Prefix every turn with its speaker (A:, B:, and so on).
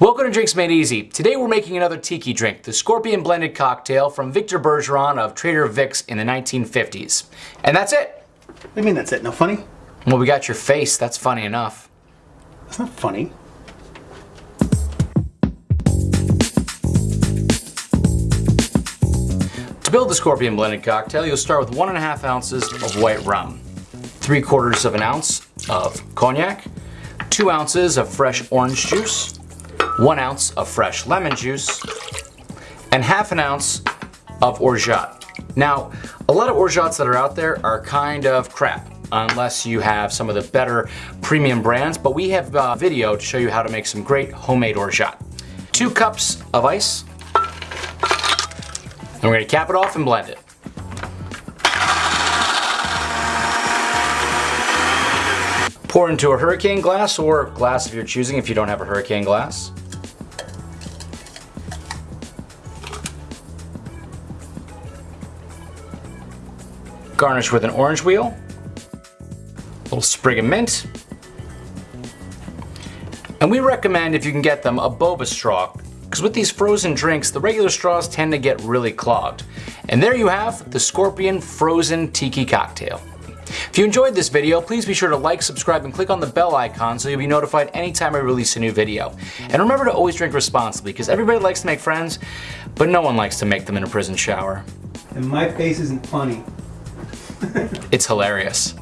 A: Welcome to Drinks Made Easy. Today we're making another tiki drink, the Scorpion Blended Cocktail from Victor Bergeron of Trader Vic's in the 1950s. And that's it.
B: What do you mean that's it? No funny?
A: Well, we got your face. That's funny enough.
B: That's not funny.
A: To build the Scorpion Blended Cocktail, you'll start with one and a half ounces of white rum, three quarters of an ounce of cognac, two ounces of fresh orange juice, one ounce of fresh lemon juice, and half an ounce of orgeat. Now, a lot of orgeats that are out there are kind of crap unless you have some of the better premium brands, but we have a video to show you how to make some great homemade orgeat. Two cups of ice, and we're gonna cap it off and blend it. Pour into a hurricane glass or glass of your choosing if you don't have a hurricane glass. Garnish with an orange wheel, a little sprig of mint, and we recommend if you can get them a boba straw because with these frozen drinks the regular straws tend to get really clogged. And there you have the Scorpion Frozen Tiki Cocktail. If you enjoyed this video, please be sure to like, subscribe, and click on the bell icon so you'll be notified anytime I release a new video. And remember to always drink responsibly because everybody likes to make friends, but no one likes to make them in a prison shower.
B: And my face isn't funny.
A: It's hilarious.